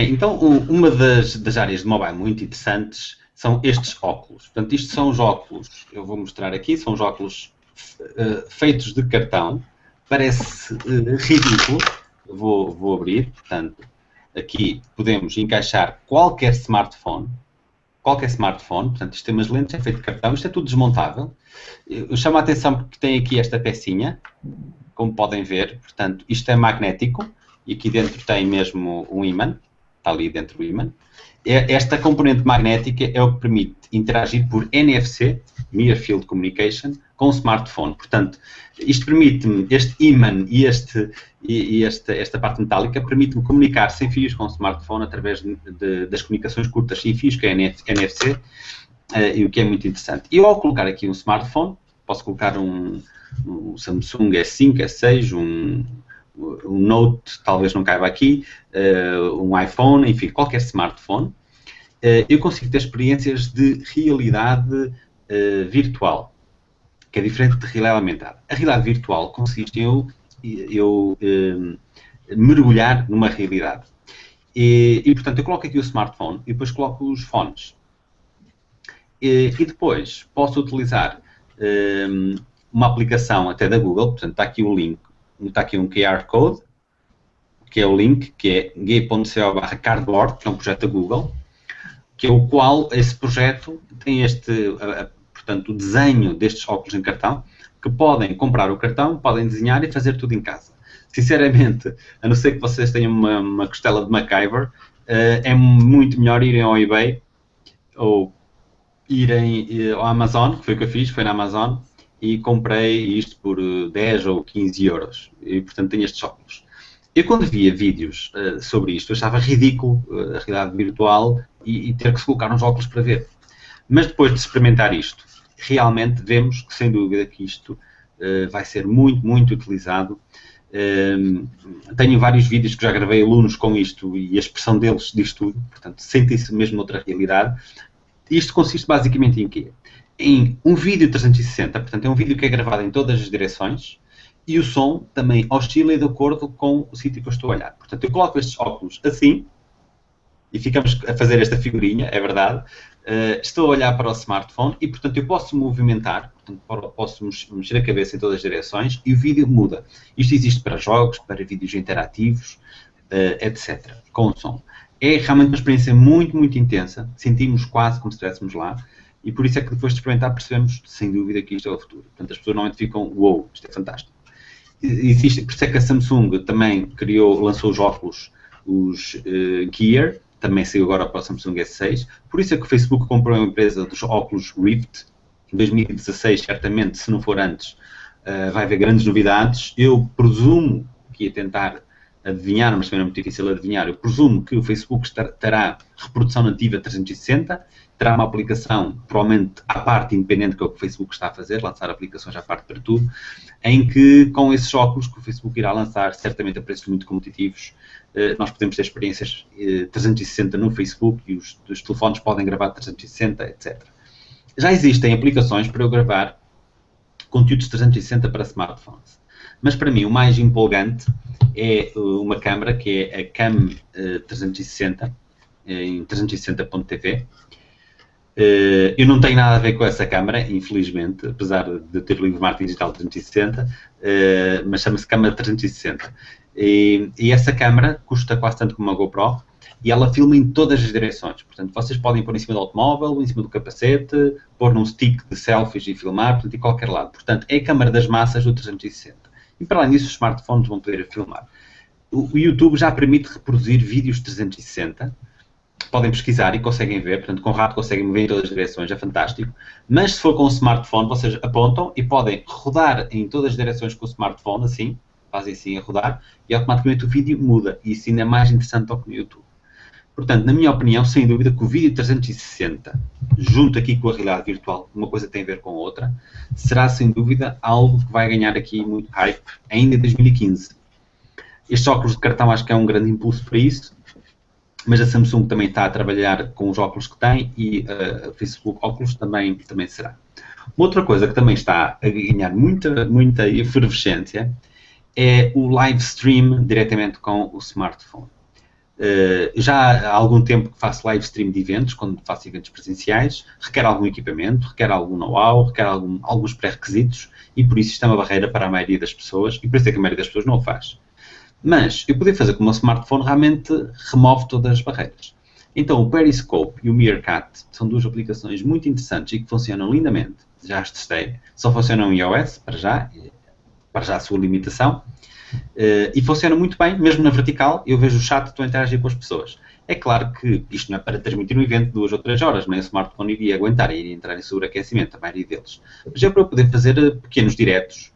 Bem, então uma das, das áreas de mobile muito interessantes são estes óculos. Portanto, isto são os óculos, eu vou mostrar aqui, são os óculos uh, feitos de cartão. Parece uh, ridículo. Vou, vou abrir, portanto, aqui podemos encaixar qualquer smartphone, qualquer smartphone, portanto, isto tem umas lentes, é feito de cartão, isto é tudo desmontável. Eu chamo a atenção porque tem aqui esta pecinha, como podem ver, portanto, isto é magnético, e aqui dentro tem mesmo um ímã, está ali dentro do ímã. É, esta componente magnética é o que permite interagir por NFC, Near Field Communication, com o smartphone. Portanto, isto permite-me, este ímã e, este, e, esta, esta parte metálica permite-me comunicar sem fios com o smartphone através de, de, das comunicações curtas sem fios, que é NFC, eh, e o que é muito interessante. E ao colocar aqui um smartphone, posso colocar um, um Samsung S5, S6, um, um Note talvez não caiba aqui, uh, um iPhone, enfim, qualquer smartphone, uh, eu consigo ter experiências de realidade uh, virtual, que é diferente de realidade aumentada. A realidade virtual consiste em eu, eu mergulhar numa realidade. E, e, portanto, eu coloco aqui o smartphone e depois coloco os fones. E, e depois posso utilizar uma aplicação até da Google, portanto, está aqui o link está aqui um QR Code, que é o link, que é barra cardboard, que é um projeto da Google, que é o qual esse projeto tem este, portanto, o desenho destes óculos em cartão, que podem comprar o cartão, podem desenhar e fazer tudo em casa. Sinceramente, a não ser que vocês tenham uma, uma costela de MacGyver, uh, é muito melhor irem ao eBay ou irem uh, ao Amazon, que foi o que eu fiz, foi na Amazon, e comprei isto por 10 eh, ou 15 euros. E, portanto, tenho estes óculos. Eu, quando via vídeos uh, sobre isto, achava ridículo uh, a realidade virtual e, e, ter que se colocar uns óculos para ver. Mas depois de experimentar isto, realmente vemos que, sem dúvida, que isto uh, vai ser muito, muito utilizado. Ehm, tenho vários vídeos que já gravei alunos com isto e a expressão deles diz tudo, portanto, sentem-se mesmo noutra realidade. Isto consiste basicamente em quê? Em um vídeo 360, portanto é um vídeo que é gravado em todas as direções e o som também oscila de acordo com o sítio que eu estou a olhar. Portanto, eu coloco estes óculos assim e ficamos a fazer esta figurinha, é verdade. Uh, estou a olhar para o smartphone e, portanto, eu posso movimentar, portanto, posso mexer a cabeça em todas as direções e o vídeo muda. Isto existe para jogos, para vídeos interativos, uh, etc., com o som. É realmente uma experiência muito, muito intensa, sentimos quase como se estivéssemos lá. E por isso é que depois de experimentar percebemos, sem dúvida, que isto é o futuro. Portanto, as pessoas normalmente ficam, uou, wow, isto é fantástico. Existe, por isso é que a Samsung também criou, lançou os óculos, os uh, Gear, também saiu agora para o Samsung S6. Por isso é que o Facebook comprou uma empresa dos óculos Rift, em 2016, certamente, se não for antes, uh, vai haver grandes novidades. Eu presumo que ia tentar adivinhar, mas também é muito difícil adivinhar. Eu presumo que o Facebook terá reprodução nativa 360, terá uma aplicação, provavelmente à parte, independente que é que o Facebook está a fazer, lançar aplicações à parte para tudo, em que com esses óculos que o Facebook irá lançar, certamente a preços muito competitivos, eh, nós podemos ter experiências 360 eh, no Facebook e os, os telefones podem gravar 360, etc. Já existem aplicações para eu gravar conteúdos 360 para smartphones. Mas para mim o mais empolgante é uh, uma câmara que é a Cam 360 uh, em 360.tv. Uh, eu não tenho nada a ver com essa câmara, infelizmente, apesar de ter o livro Marketing Digital 360, mas chama-se câmara 360. E, essa câmara custa quase tanto como uma GoPro e ela filma em todas as direções. Portanto, vocês podem pôr em cima do automóvel, em cima do capacete, pôr num stick de selfies e filmar, portanto, de qualquer lado. Portanto, é a câmara das massas do 360. E para além disso, os smartphones vão poder filmar. O YouTube já permite reproduzir vídeos 360. Podem pesquisar e conseguem ver, portanto, com rato conseguem ver em todas as direções, é fantástico. Mas se for com o smartphone, vocês apontam e podem rodar em todas as direções com o smartphone, assim, fazem assim a rodar, e automaticamente o vídeo muda. E isso ainda é mais interessante do que no YouTube. Portanto, na minha opinião, sem dúvida que o vídeo 360, junto aqui com a realidade virtual, uma coisa tem a ver com a outra, será sem dúvida algo que vai ganhar aqui muito hype ainda em 2015. Estes óculos de cartão acho que é um grande impulso para isso, mas a Samsung também está a trabalhar com os óculos que tem e uh, a Facebook óculos também, também será. Uma outra coisa que também está a ganhar muita, muita efervescência é o live stream diretamente com o smartphone. Uh, já há algum tempo que faço live stream de eventos, quando faço eventos presenciais, requer algum equipamento, requer algum know-how, requer algum, alguns pré-requisitos e por isso isto é uma barreira para a maioria das pessoas e por isso é que a maioria das pessoas não o faz. Mas eu poder fazer com o meu smartphone realmente remove todas as barreiras. Então o Periscope e o Meerkat são duas aplicações muito interessantes e que funcionam lindamente. Já as testei. Só funcionam em iOS, para já, para já a sua limitação. Uh, e funciona muito bem, mesmo na vertical, eu vejo o chat, estou a interagir com as pessoas. É claro que isto não é para transmitir um evento de duas ou três horas, nem o smartphone iria aguentar, iria entrar em sobreaquecimento, a maioria deles. Mas é para eu poder fazer eh, pequenos diretos,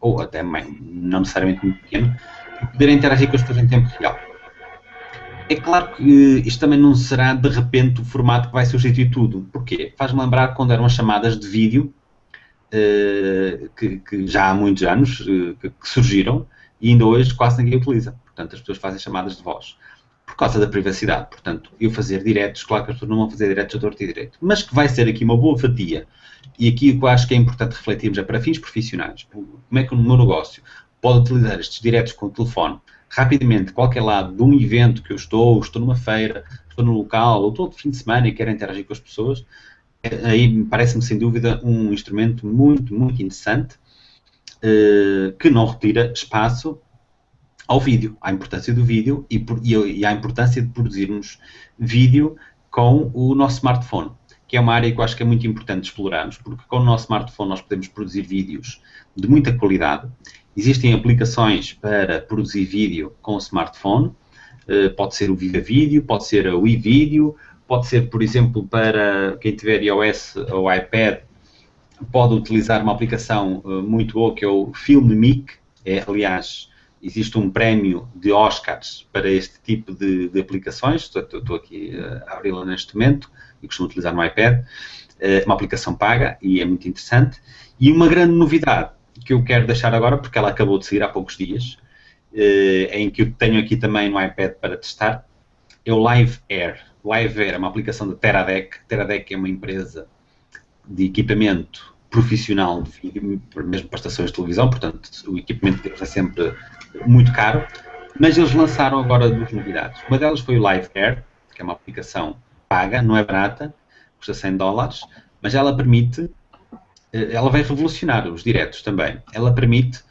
ou até não necessariamente muito pequeno, e poder interagir com as pessoas em tempo real. É claro que isto também não será de repente o formato que vai substituir tudo. Porquê? Faz-me lembrar quando eram as chamadas de vídeo, uh, que, já há muitos anos que surgiram, e ainda hoje quase ninguém utiliza. Portanto, as pessoas fazem chamadas de voz. Por causa da privacidade. Portanto, eu fazer diretos, claro que as pessoas não vão fazer diretos a torto e direito, mas que vai ser aqui uma boa fatia. E aqui o que eu acho que é importante refletirmos é para fins profissionais. Como é que o meu negócio pode utilizar estes diretos com o telefone rapidamente, qualquer lado de um evento que eu estou, estou numa feira, estou num local, ou estou de fim de semana e quero interagir com as pessoas, aí parece-me sem dúvida um instrumento muito, muito interessante que não retira espaço ao vídeo, à importância do vídeo e, por, e, à importância de produzirmos vídeo com o nosso smartphone, que é uma área que eu acho que é muito importante explorarmos, porque com o nosso smartphone nós podemos produzir vídeos de muita qualidade. Existem aplicações para produzir vídeo com o smartphone, uh, pode ser o Viva Vídeo, pode ser o iVideo, pode ser, por exemplo, para quem tiver iOS ou iPad, pode utilizar uma aplicação uh, muito boa que é o FilmMic. É, aliás, existe um prémio de Oscars para este tipo de, de aplicações. Estou, estou aqui uh, a abri-la neste momento e costumo utilizar no iPad. Uh, uma aplicação paga e é muito interessante. E uma grande novidade que eu quero deixar agora, porque ela acabou de sair há poucos dias, em que eu tenho aqui também no iPad para testar, é o Live Air. Live Air é uma aplicação da Teradek. Teradek é uma empresa de equipamento profissional mesmo para estações de televisão, portanto o equipamento deles é sempre muito caro, mas eles lançaram agora duas novidades. Uma delas foi o Live Air, que é uma aplicação paga, não é barata, custa 100 dólares, mas ela permite, eh, ela vai revolucionar os diretos também. Ela permite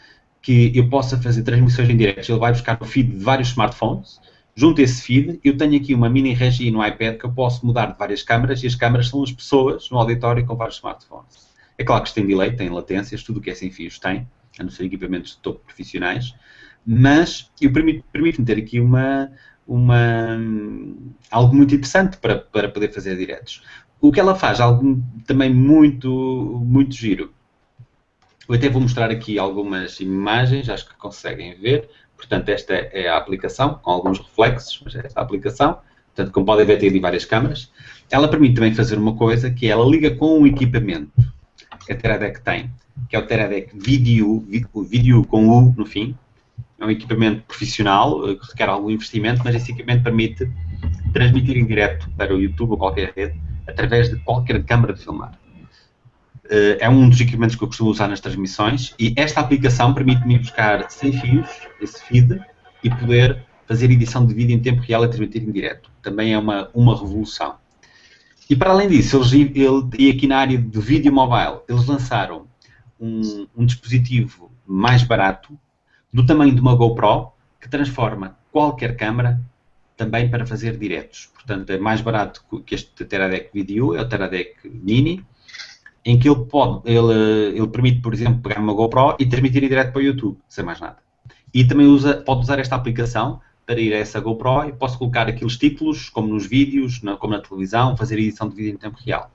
que eu possa fazer transmissões em direto. Ele vai buscar o feed de vários smartphones, junto a esse feed, eu tenho aqui uma mini regia no iPad que eu posso mudar de várias câmaras e as câmaras são as pessoas no auditório com vários smartphones. É claro que isto tem delay, tem latências, tudo o que é sem fios tem, a não ser equipamentos de topo profissionais, mas eu permito-me permito ter aqui uma, uma, algo muito interessante para, para poder fazer diretos. O que ela faz, algo também muito, muito giro. Eu até vou mostrar aqui algumas imagens, acho que conseguem ver. Portanto, esta é a aplicação, com alguns reflexos, mas é esta a aplicação. Portanto, como podem ver, tem ali várias câmaras. Ela permite também fazer uma coisa, que é ela liga com um equipamento que a Teradek tem, que é o Teradek Video, Video com U no fim. É um equipamento profissional, eh, que requer algum investimento, mas esse equipamento permite transmitir em direto para o YouTube ou qualquer rede, através de qualquer câmara de filmar. Uh, é um dos equipamentos que eu costumo usar nas transmissões e esta aplicação permite-me buscar sem fios, esse feed, e poder fazer edição de vídeo em tempo real e transmitir em direto. Também é uma, uma revolução. E para além disso, eles, ele, e aqui na área do vídeo mobile, eles lançaram um, um dispositivo mais barato, do tamanho de uma GoPro, que transforma qualquer câmera também para fazer diretos. Portanto, é mais barato que este Teradek Video, é o Teradek Mini, em que ele pode, ele, ele permite, por exemplo, pegar uma GoPro e transmitir direto para o YouTube, sem mais nada. E também usa, pode usar esta aplicação para ir a essa GoPro e posso colocar aqueles títulos, como nos vídeos, na, como na televisão, fazer edição de vídeo em tempo real.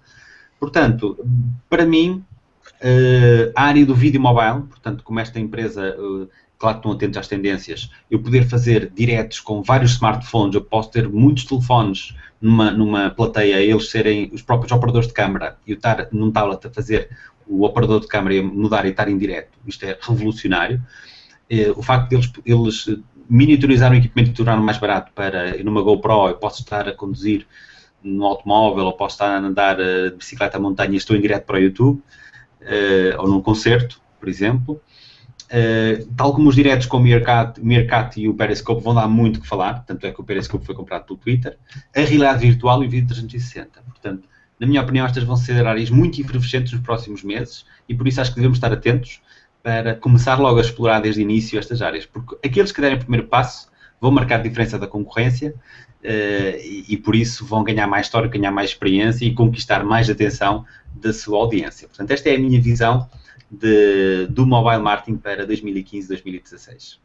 Portanto, para mim, uh, a área do vídeo mobile, portanto, como esta empresa, uh, claro que estão atentos às tendências, eu poder fazer diretos com vários smartphones, eu posso ter muitos telefones numa, numa plateia, eles serem os próprios operadores de câmara e eu estar num tablet a fazer o operador de câmara mudar e estar em direto, isto é revolucionário. Eh, o facto de eles, miniaturizar o equipamento e tornar mais barato para, numa GoPro, eu posso estar a conduzir no automóvel ou posso estar a andar eh, de bicicleta à montanha e estou em direto para o YouTube, uh, ou num concerto, por exemplo. Uh, tal como os diretos com o Meerkat, e o Periscope vão dar muito que falar, tanto é que o Periscope foi comprado pelo Twitter, a realidade virtual e o vídeo 360. Portanto, na minha opinião, estas vão ser áreas muito efervescentes nos próximos meses e por isso acho que devemos estar atentos para começar logo a explorar desde o início estas áreas, porque aqueles que derem o primeiro passo vão marcar a diferença da concorrência uh, e, e, por isso vão ganhar mais história, ganhar mais experiência e conquistar mais atenção da sua audiência. Portanto, esta é a minha visão de, do mobile marketing para 2015-2016.